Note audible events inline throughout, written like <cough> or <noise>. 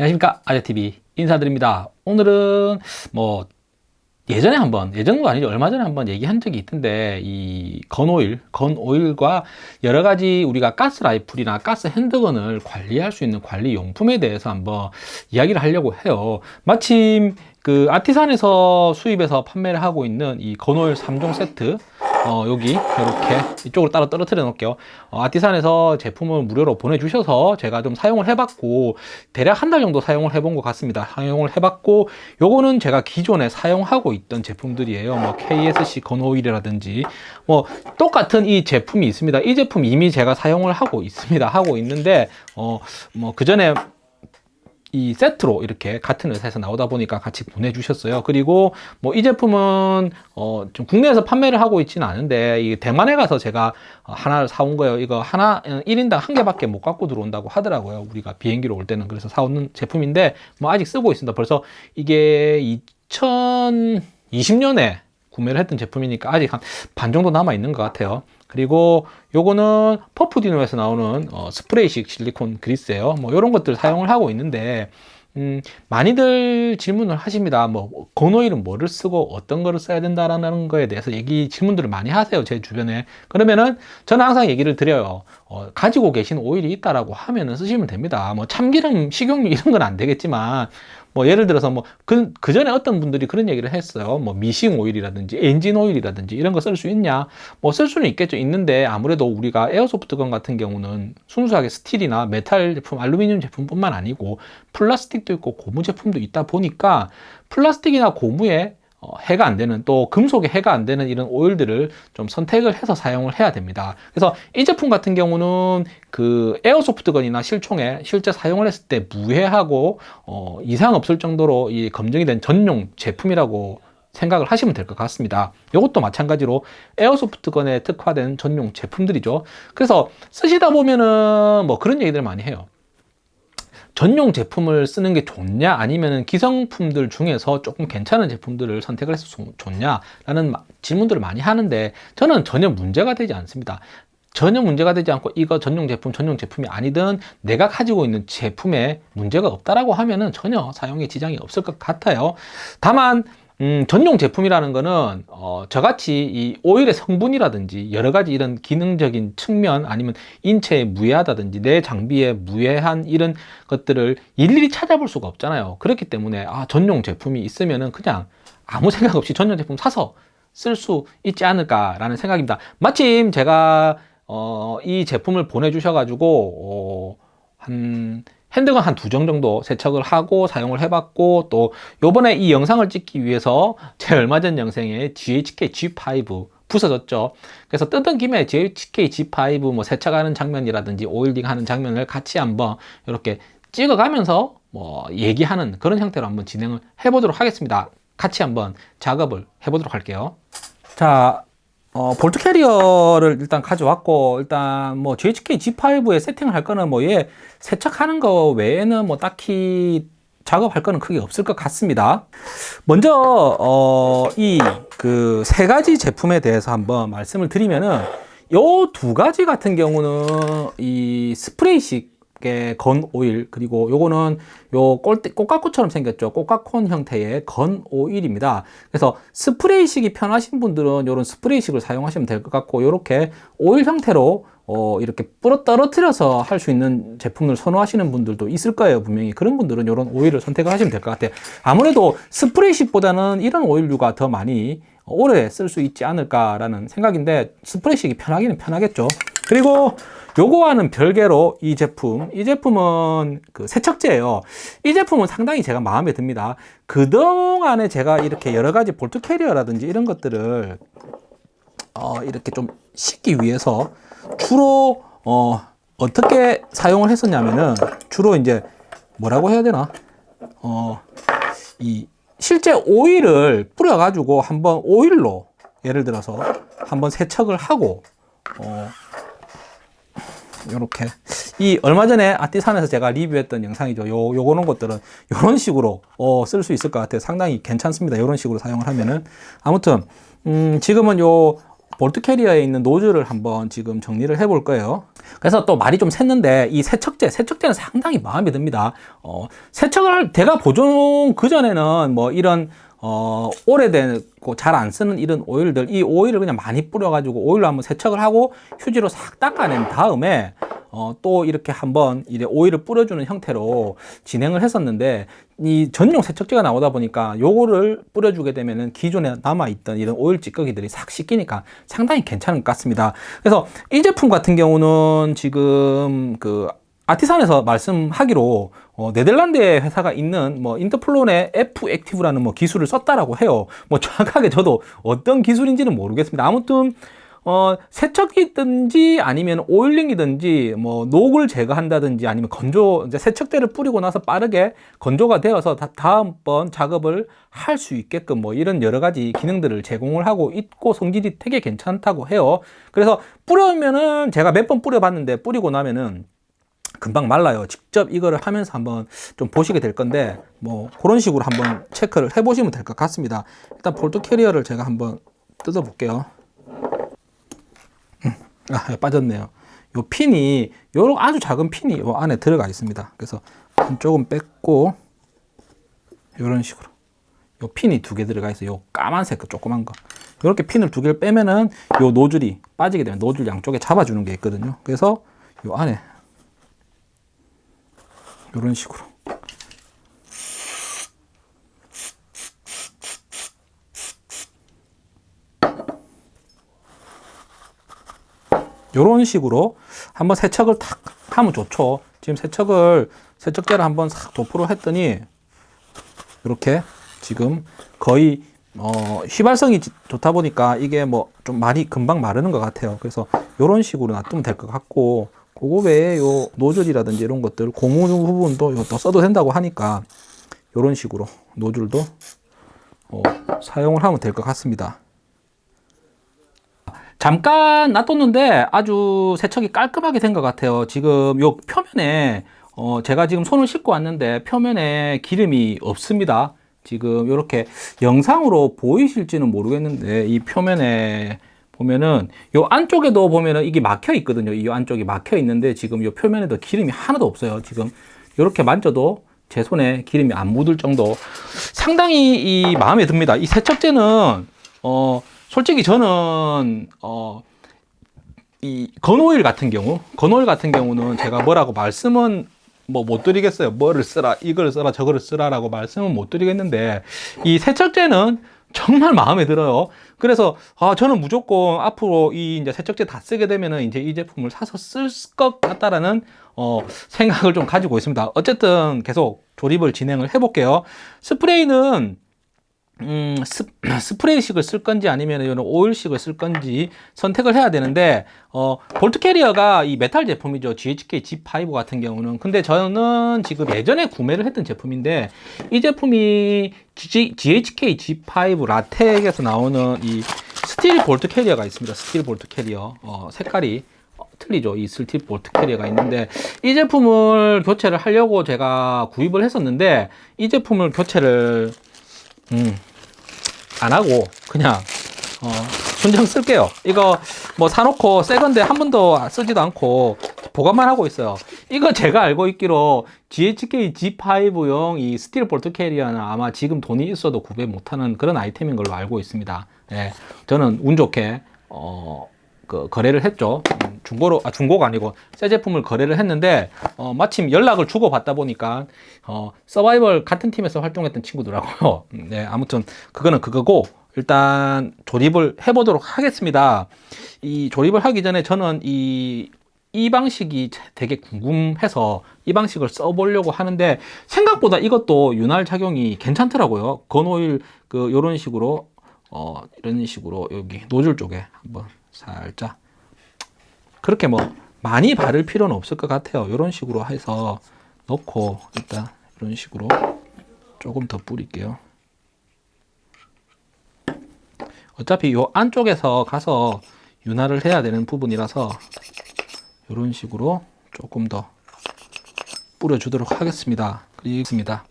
안녕하십니까. 아재TV 인사드립니다. 오늘은 뭐 예전에 한번 예전도 아니죠. 얼마 전에 한번 얘기한 적이 있던데 이 건오일 건오일과 여러 가지 우리가 가스 라이플이나 가스 핸드건을 관리할 수 있는 관리 용품에 대해서 한번 이야기를 하려고 해요. 마침 그 아티산에서 수입해서 판매를 하고 있는 이 건오일 3종 세트 어, 여기 이렇게 이쪽으로 따로 떨어뜨려 놓을게요. 어, 아티산에서 제품을 무료로 보내주셔서 제가 좀 사용을 해봤고 대략 한 달 정도 사용을 해본 것 같습니다. 사용을 해봤고 요거는 제가 기존에 사용하고 있던 제품들이에요. 뭐 KSC 건오일이라든지 뭐 똑같은 이 제품이 있습니다. 이 제품 이미 제가 사용을 하고 있습니다. 하고 있는데 어, 뭐 그 전에 이 세트로 이렇게 같은 회사에서 나오다 보니까 같이 보내주셨어요. 그리고 뭐 이 제품은 어 좀 국내에서 판매를 하고 있지는 않은데 이 대만에 가서 제가 하나를 사온 거예요. 이거 하나 1인당 한 개밖에 못 갖고 들어온다고 하더라고요. 우리가 비행기로 올 때는 그래서 사오는 제품인데 뭐 아직 쓰고 있습니다. 벌써 이게 2020년에 구매를 했던 제품이니까 아직 한 반 정도 남아 있는 것 같아요. 그리고 요거는 퍼프디노에서 나오는 어, 스프레이식 실리콘 그리스예요 뭐 이런 것들 사용을 하고 있는데 음, 많이들 질문을 하십니다. 뭐, 건오일은 뭐를 쓰고 어떤 거를 써야 된다라는 거에 대해서 얘기, 질문들을 많이 하세요. 제 주변에. 그러면은 저는 항상 얘기를 드려요. 어, 가지고 계신 오일이 있다라고 하면은 쓰시면 됩니다. 뭐, 참기름, 식용유 이런 건 안 되겠지만, 뭐 예를 들어서 뭐 그 그 전에 어떤 분들이 그런 얘기를 했어요. 뭐 미싱 오일이라든지 엔진 오일이라든지 이런 거 쓸 수 있냐? 뭐 쓸 수는 있겠죠. 있는데 아무래도 우리가 airsoft gun 같은 경우는 순수하게 스틸이나 메탈 제품, 알루미늄 제품뿐만 아니고 플라스틱도 있고 고무 제품도 있다 보니까 플라스틱이나 고무에 어, 해가 안 되는 또 금속에 해가 안 되는 이런 오일들을 좀 선택을 해서 사용을 해야 됩니다. 그래서 이 제품 같은 경우는 그 에어소프트건이나 실총에 실제 사용을 했을 때 무해하고 어, 이상 없을 정도로 이 검증이 된 전용 제품이라고 생각을 하시면 될 것 같습니다. 이것도 마찬가지로 에어소프트건에 특화된 전용 제품들이죠. 그래서 쓰시다 보면은 뭐 그런 얘기들 많이 해요. 전용 제품을 쓰는 게 좋냐 아니면 기성품들 중에서 조금 괜찮은 제품들을 선택을 해서 좋냐 라는 질문들을 많이 하는데 저는 전혀 문제가 되지 않습니다. 전혀 문제가 되지 않고 이거 전용 제품 전용 제품이 아니든 내가 가지고 있는 제품에 문제가 없다라고 하면은 전혀 사용에 지장이 없을 것 같아요. 다만 음, 전용 제품이라는 거는 어, 저같이 이 오일의 성분이라든지 여러 가지 이런 기능적인 측면 아니면 인체에 무해하다든지 내 장비에 무해한 이런 것들을 일일이 찾아볼 수가 없잖아요. 그렇기 때문에 아 전용 제품이 있으면은 그냥 아무 <laughs> 생각 없이 전용 제품 사서 쓸 수 있지 않을까 라는 생각입니다. 마침 제가 어, 이 제품을 보내주셔 가지고 어, 한 핸드건 한 두 정 정도 세척을 하고 사용을 해봤고 또 요번에 이 영상을 찍기 위해서 제 얼마 전 영상에 GHK G5 부서졌죠. 그래서 뜯은 김에 GHK G5 뭐 세척하는 장면이라든지 오일딩 하는 장면을 같이 한번 이렇게 찍어가면서 뭐 얘기하는 그런 형태로 한번 진행을 해보도록 하겠습니다. 같이 한번 작업을 해보도록 할게요. 자 어, bolt carrier를 일단 가져왔고 일단 뭐 GHK G5에 세팅을 할 거는 뭐 얘 세척하는 거 외에는 뭐 딱히 작업할 거는 크게 없을 것 같습니다. 먼저 어, 이 그 세 가지 제품에 대해서 한번 말씀을 드리면은 요 두 가지 같은 경우는 이 스프레이식 gun oil. 그리고 요거는 요 꼴대, 꽃가코처럼 생겼죠. 꽃가콘 형태의 건 오일입니다. 그래서 스프레이식이 편하신 분들은 요런 스프레이식을 사용하시면 될 것 같고 요렇게 오일 형태로 어, 이렇게 뿌러 떨어뜨려서 할 수 있는 제품을 선호하시는 분들도 있을 거예요 분명히. 그런 분들은 이런 오일을 선택을 하시면 될 것 같아요. 아무래도 스프레이식보다는 이런 오일류가 더 많이 오래 쓸 수 있지 않을까 라는 생각인데 스프레이식이 편하기는 편하겠죠 그리고 요거와는 별개로 이 제품 이 제품은 그 세척제예요. 이 제품은 상당히 제가 마음에 듭니다. 그동안에 제가 이렇게 여러 가지 bolt carrier라든지 이런 것들을 어 이렇게 좀 씻기 위해서 주로 어 어떻게 사용을 했었냐면은 주로 이제 뭐라고 해야 되나? 어 이 실제 오일을 뿌려 가지고 한번 오일로 예를 들어서 한번 세척을 하고 어 요렇게. 이 얼마 전에 아티산에서 제가 리뷰했던 영상이죠. 요 요거는 것들은 요런 식으로 어, 쓸 수 있을 것 같아요. 상당히 괜찮습니다. 요런 식으로 사용을 하면은. 아무튼 음, 지금은 요 볼트 캐리어에 있는 노즐을 한번 지금 정리를 해 볼 거예요. 그래서 또 말이 좀 샜는데 이 세척제, 세척제는 상당히 마음에 듭니다. 어, 세척을 할, 제가 보존 그전에는 뭐 이런 어, 오래되고 잘 안 쓰는 이런 오일들, 이 오일을 그냥 많이 뿌려 가지고 오일로 한번 세척을 하고 휴지로 싹 닦아낸 다음에 어, 또 이렇게 한번 이제 오일을 뿌려주는 형태로 진행을 했었는데 이 전용 세척제가 나오다 보니까 요거를 뿌려주게 되면은 기존에 남아있던 이런 오일 찌꺼기들이 싹 씻기니까 상당히 괜찮은 것 같습니다. 그래서 이 제품 같은 경우는 지금 그 아티산에서 말씀하기로 어, 네덜란드의 회사가 있는 뭐 인터플론의 F 액티브라는 뭐 기술을 썼다라고 해요. 뭐 정확하게 저도 어떤 기술인지는 모르겠습니다. 아무튼 어, 세척이든지 아니면 오일링이든지 뭐 녹을 제거한다든지 아니면 건조 이제 세척제를 뿌리고 나서 빠르게 건조가 되어서 다, 다음번 작업을 할 수 있게끔 뭐 이런 여러 가지 기능들을 제공을 하고 있고 성질이 되게 괜찮다고 해요. 그래서 뿌려면은 제가 몇 번 뿌려봤는데 뿌리고 나면은 금방 말라요. 직접 이거를 하면서 한번 좀 보시게 될 건데 뭐 그런 식으로 한번 체크를 해 보시면 될 것 같습니다. 일단 bolt carrier를 제가 한번 뜯어 볼게요. 음, 아, 빠졌네요. 요 핀이 요런 아주 작은 핀이 요 안에 들어가 있습니다. 그래서 한쪽은 뺐고 요런 식으로 요 핀이 두 개 들어가 있어요. 요 까만색 그 조그만 거. 이렇게 핀을 두 개를 빼면은 요 노즐이 빠지게 되면 노즐 양쪽에 잡아주는 게 있거든요. 그래서 요 안에 이런 식으로 이런 식으로 한번 세척을 탁 하면 좋죠. 지금 세척을 세척제를 한번 싹 도포를 했더니 이렇게 지금 거의 어, 휘발성이 좋다 보니까 이게 뭐 좀 많이 금방 마르는 것 같아요. 그래서 이런 식으로 놔두면 될 것 같고 그거 외에 요 노즐이라든지 이런 것들 고무 부분도 또 써도 된다고 하니까 이런 식으로 노즐도 어, 사용을 하면 될 것 같습니다. 잠깐 놔뒀는데 아주 세척이 깔끔하게 된 것 같아요. 지금 요 표면에 어, 제가 지금 손을 씻고 왔는데 표면에 기름이 없습니다. 지금 이렇게 영상으로 보이실지는 모르겠는데 이 표면에 보면은 요 안쪽에도 보면은 이게 막혀 있거든요. 이 안쪽이 막혀 있는데 지금 요 표면에도 기름이 하나도 없어요. 지금 이렇게 만져도 제 손에 기름이 안 묻을 정도 상당히 이 마음에 듭니다. 이 세척제는 어 솔직히 저는 어 이 건오일 같은 경우 건오일 같은 경우는 제가 뭐라고 말씀은 뭐 못 드리겠어요. 뭐를 쓰라, 이걸 쓰라, 저거를 쓰라 라고 말씀은 못 드리겠는데 이 세척제는 정말 마음에 들어요. 그래서 아 저는 무조건 앞으로 이 이제 세척제 다 쓰게 되면은 이제 이 제품을 사서 쓸 것 같다라는 어 생각을 좀 가지고 있습니다. 어쨌든 계속 조립을 진행을 해 볼게요. 스프레이는 음, 스, <clears throat> 스프레이식을 쓸 건지 아니면 이런 오일식을 쓸 건지 선택을 해야 되는데 어, bolt carrier가 이 메탈 제품이죠. GHK G5 같은 경우는 근데 저는 지금 예전에 구매를 했던 제품인데 이 제품이 G, GHK G5 RA-Tech에서 나오는 이 steel bolt carrier가 있습니다. steel bolt carrier 어, 색깔이 틀리죠. 이 steel bolt carrier가 있는데 이 제품을 교체를 하려고 제가 구입을 했었는데 이 제품을 교체를 음, 안 하고 그냥 어, 순정 쓸게요. 이거 뭐 사놓고 새 건데 한 번도 쓰지도 않고 보관만 하고 있어요. 이거 제가 알고 있기로 GHK G5용 이 스틸 bolt carrier는 아마 지금 돈이 있어도 구매 못하는 그런 아이템인 걸로 알고 있습니다. 예, 저는 운 좋게 어, 그 거래를 했죠. 음, 중고로 아 중고가 아니고 새 제품을 거래를 했는데 어, 마침 연락을 주고 받다 보니까 어, 서바이벌 같은 팀에서 활동했던 친구더라고요. <laughs> 음, 네, 아무튼 그거는 그거고 일단 조립을 해보도록 하겠습니다. 이 조립을 하기 전에 저는 이, 이 방식이 되게 궁금해서 이 방식을 써보려고 하는데 생각보다 이것도 윤활 작용이 괜찮더라고요. 건오일 그 요런 식으로 어, 이런 식으로 여기 노즐 쪽에 한번 살짝 그렇게 뭐 많이 바를 필요는 없을 것 같아요. 이런 식으로 해서 넣고 일단 이런 식으로 조금 더 뿌릴게요. 어차피 이 안쪽에서 가서 윤활을 해야 되는 부분이라서 이런 식으로 조금 더 뿌려주도록 하겠습니다. 그리습니다.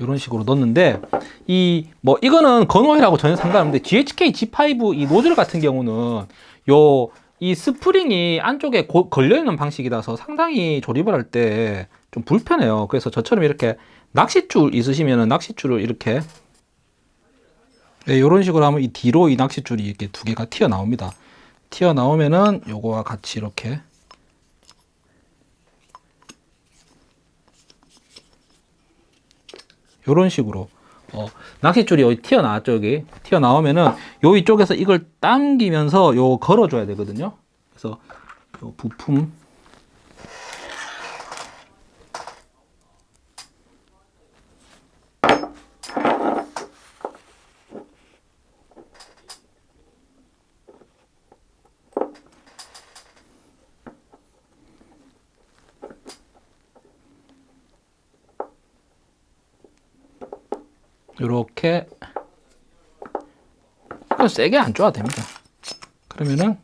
이런 식으로 넣었는데 이 뭐 이거는 건오일하고 전혀 상관없는데 GHK G5 이 노즐 같은 경우는 요 이 스프링이 안쪽에 고- 걸려있는 방식이라서 상당히 조립을 할 때 좀 불편해요. 그래서 저처럼 이렇게 낚싯줄 있으시면은 낚싯줄을 이렇게 네, 이런 식으로 하면 이 뒤로 이 낚싯줄이 이렇게 두 개가 튀어나옵니다. 튀어나오면은 요거와 같이 이렇게 요런 식으로 어, 낚싯줄이 여기 튀어나왔죠 여기 튀어나오면은 요 이쪽에서 이걸 당기면서 요 걸어줘야 되거든요. 그래서 요 부품 요렇게 그냥 세게 안 줘도 됩니다. 그러면은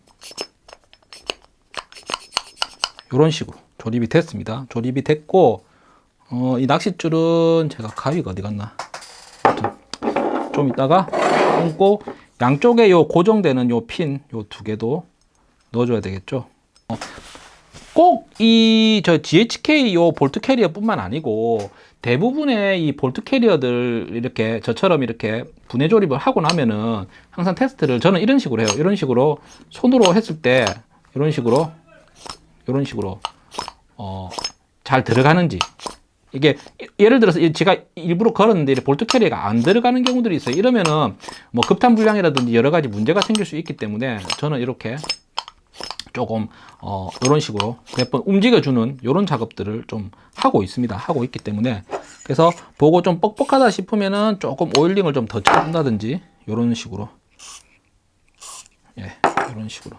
요런 식으로 조립이 됐습니다. 조립이 됐고 어, 이 낚싯줄은 제가 가위가 어디 갔나? 좀 이따가 끊고 양쪽에 요 고정되는 요 핀 요 두 개도 넣어줘야 되겠죠. 꼭 이 저 GHK 요 볼트 캐리어뿐만 아니고 대부분의 이 bolt carrier들 이렇게 저처럼 이렇게 분해 조립을 하고 나면은 항상 테스트를 저는 이런 식으로 해요. 이런 식으로 손으로 했을 때 이런 식으로 이런 식으로 어, 잘 들어가는지 이게 예를 들어서 이- 제가 일부러 걸었는데 이 bolt carrier가 안 들어가는 경우들이 있어요. 이러면은 뭐 급탄 불량이라든지 여러 가지 문제가 생길 수 있기 때문에 저는 이렇게 조금 어 이런 식으로 몇 번 움직여주는 이런 작업들을 좀 하고 있습니다. 하고 있기 때문에 그래서 보고 좀 뻑뻑하다 싶으면은 조금 오일링을 좀 더 쳐준다든지 이런 식으로 예 이런 식으로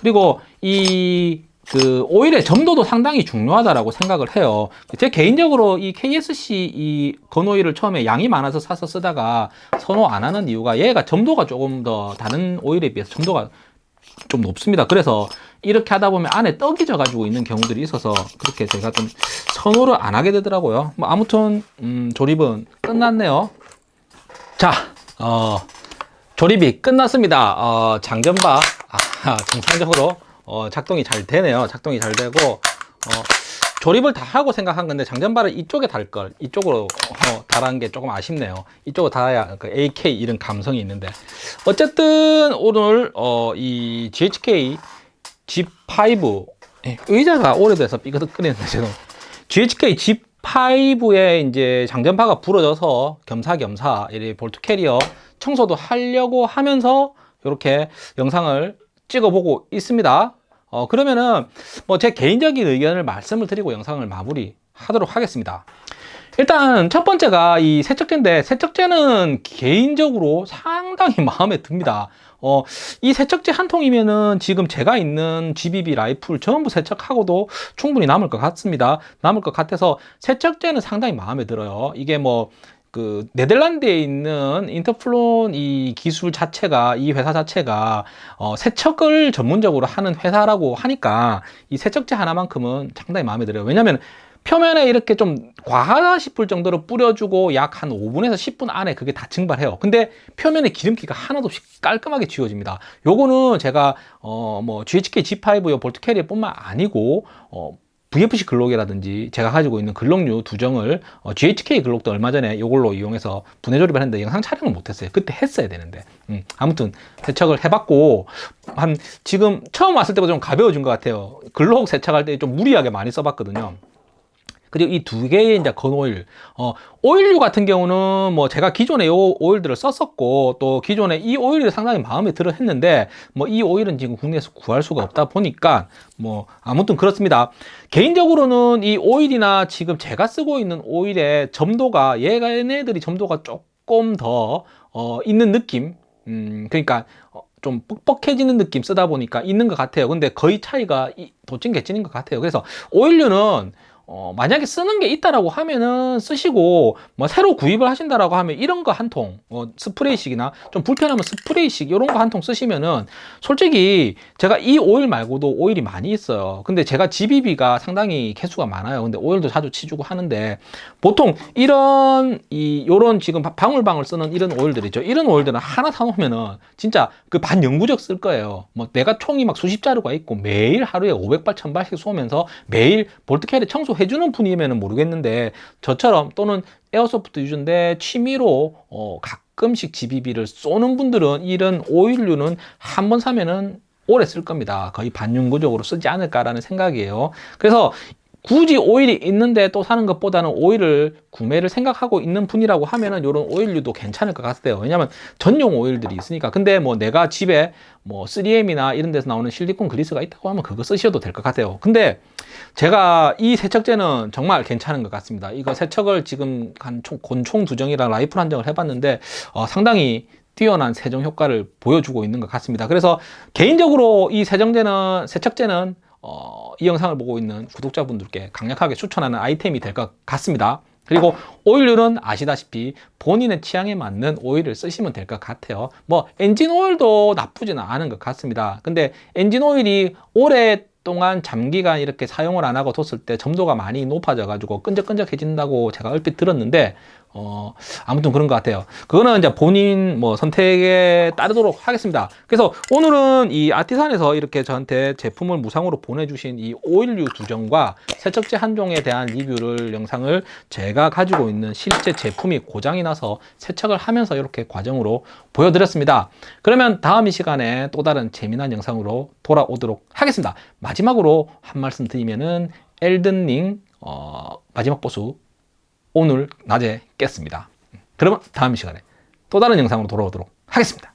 그리고 이 그 오일의 점도도 상당히 중요하다라고 생각을 해요. 제 개인적으로 이 KSC 이 건오일을 처음에 양이 많아서 사서 쓰다가 선호 안 하는 이유가 얘가 점도가 조금 더 다른 오일에 비해서 점도가 좀 높습니다. 그래서 이렇게 하다 보면 안에 떡이 져 가지고 있는 경우들이 있어서 그렇게 제가 좀 선호를 안 하게 되더라고요. 뭐 아무튼 음, 조립은 끝났네요. 자, 어, 조립이 끝났습니다. 어, 장전바 아, <laughs> 정상적으로 어, 작동이 잘 되네요. 작동이 잘 되고 어, 조립을 다 하고 생각한 건데 장전바를 이쪽에 달 걸 이쪽으로 어, 달한 게 조금 아쉽네요. 이쪽으로 달아야 그 AK 이런 감성이 있는데 어쨌든 오늘 어, 이 GHK G5 예, 의자가 오래돼서 삐그덕거리는데 지금 GHK G5에 이제 장전파가 부러져서 겸사겸사 이 볼트 캐리어 청소도 하려고 하면서 이렇게 영상을 찍어보고 있습니다. 어, 그러면은 뭐 제 개인적인 의견을 말씀을 드리고 영상을 마무리 하도록 하겠습니다. 일단 첫 번째가 이 세척제인데 세척제는 개인적으로 상당히 <laughs> 마음에 듭니다. 어, 이 세척제 한 통이면은 지금 제가 있는 GBB 라이플 전부 세척하고도 충분히 남을 것 같습니다. 남을 것 같아서 세척제는 상당히 마음에 들어요. 이게 뭐 그 네덜란드에 있는 인터플론 이 기술 자체가 이 회사 자체가 어, 세척을 전문적으로 하는 회사라고 하니까 이 세척제 하나만큼은 상당히 마음에 들어요. 왜냐면 표면에 이렇게 좀 과하다 싶을 정도로 뿌려주고 약 한 5분에서 10분 안에 그게 다 증발해요. 근데 표면에 기름기가 하나도 없이 깔끔하게 지워집니다. 요거는 제가 어 뭐 GHK G5 볼트 캐리어 뿐만 아니고 어 VFC 글록이라든지 제가 가지고 있는 글록류 두 정을 어, GHK 글록도 얼마 전에 이걸로 이용해서 분해 조립을 했는데 영상 촬영을 못했어요. 그때 했어야 되는데 음, 아무튼 세척을 해봤고 한 지금 처음 왔을 때보다 좀 가벼워진 것 같아요. 글록 세척할 때 좀 무리하게 많이 써봤거든요. 그리고 이 두 개의 이제 건오일, 어, 오일류 같은 경우는 뭐 제가 기존에 요 오일들을 썼었고 또 기존에 이 오일이 상당히 마음에 들어 했는데 뭐 이 오일은 지금 국내에서 구할 수가 없다 보니까 뭐 아무튼 그렇습니다. 개인적으로는 이 오일이나 지금 제가 쓰고 있는 오일의 점도가 얘가 얘네들이 점도가 조금 더 어, 있는 느낌. 음, 그러니까 어, 좀 뻑뻑해지는 느낌 쓰다 보니까 있는 것 같아요. 근데 거의 차이가 이- 도찐 개찐인 것 같아요. 그래서 오일류는 어, 만약에 쓰는 게 있다라고 하면은 쓰시고 뭐 새로 구입을 하신다라고 하면 이런 거 한 통, 어, 스프레이식이나 좀 불편하면 스프레이식 이런 거 한 통 쓰시면은 솔직히 제가 이 오일 말고도 오일이 많이 있어요. 근데 제가 GBB가 상당히 개수가 많아요. 근데 오일도 자주 쳐주고 하는데 보통 이런 이 요런 지금 방울방울 쓰는 이런 오일들이죠. 이런 오일들은 하나 사놓으면은 진짜 그 반영구적 쓸 거예요. 뭐 내가 총이 막 수십 자루가 있고 매일 하루에 500발, 1000발씩 쏘면서 매일 bolt carrier 청소 해주는 분이면 모르겠는데 저처럼 또는 에어소프트 유저인데 취미로 어, 가끔씩 GBB를 쏘는 분들은 이런 오일류는 한 번 사면은 오래 쓸 겁니다. 거의 반영구적으로 쓰지 않을까라는 생각이에요. 그래서 굳이 오일이 있는데 또 사는 것보다는 오일을 구매를 생각하고 있는 분이라고 하면은 이런 오일류도 괜찮을 것 같아요. 왜냐면 전용 오일들이 있으니까. 근데 뭐 내가 집에 뭐 3M이나 이런 데서 나오는 실리콘 그리스가 있다고 하면 그거 쓰셔도 될 것 같아요. 근데 제가 이 세척제는 정말 괜찮은 것 같습니다. 이거 세척을 지금 한 총, 곤총 두정이랑 라이플 한정을 해봤는데 어, 상당히 뛰어난 세정 효과를 보여주고 있는 것 같습니다. 그래서 개인적으로 이 세정제는 세척제는 어, 이 영상을 보고 있는 구독자분들께 강력하게 추천하는 아이템이 될 것 같습니다. 그리고 오일류는 아시다시피 본인의 취향에 맞는 오일을 쓰시면 될 것 같아요. 뭐 엔진 오일도 나쁘지는 않은 것 같습니다. 근데 엔진 오일이 오랫동안 장기간 이렇게 사용을 안 하고 뒀을 때 점도가 많이 높아져 가지고 끈적끈적해진다고 제가 얼핏 들었는데 어, 아무튼 그런 것 같아요. 그거는 이제 본인 뭐 선택에 따르도록 하겠습니다. 그래서 오늘은 이 아티산에서 이렇게 저한테 제품을 무상으로 보내주신 이 오일류 두 종과 세척제 한 종에 대한 리뷰를 영상을 제가 가지고 있는 실제 제품이 고장이 나서 세척을 하면서 이렇게 과정으로 보여드렸습니다. 그러면 다음 이 시간에 또 다른 재미난 영상으로 돌아오도록 하겠습니다. 마지막으로 한 말씀 드리면은 엘든링 어, 마지막 보수 오늘 낮에 깼습니다. 그러면 다음 시간에 또 다른 영상으로 돌아오도록 하겠습니다.